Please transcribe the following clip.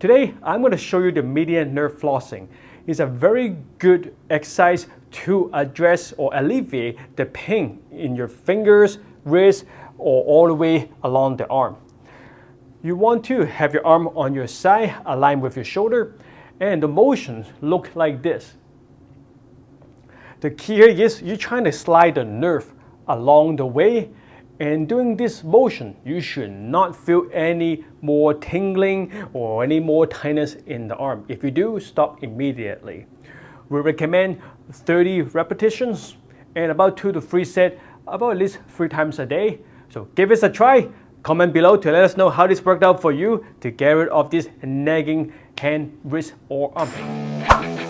Today, I'm going to show you the median nerve flossing. It's a very good exercise to address or alleviate the pain in your fingers, wrists, or all the way along the arm. You want to have your arm on your side, aligned with your shoulder, and the motions look like this. The key here is you're trying to slide the nerve along the way and during this motion, you should not feel any more tingling or any more tightness in the arm. If you do, stop immediately. We recommend 30 repetitions and about two to three sets about at least three times a day. So give this a try. Comment below to let us know how this worked out for you to get rid of this nagging hand, wrist, or arm.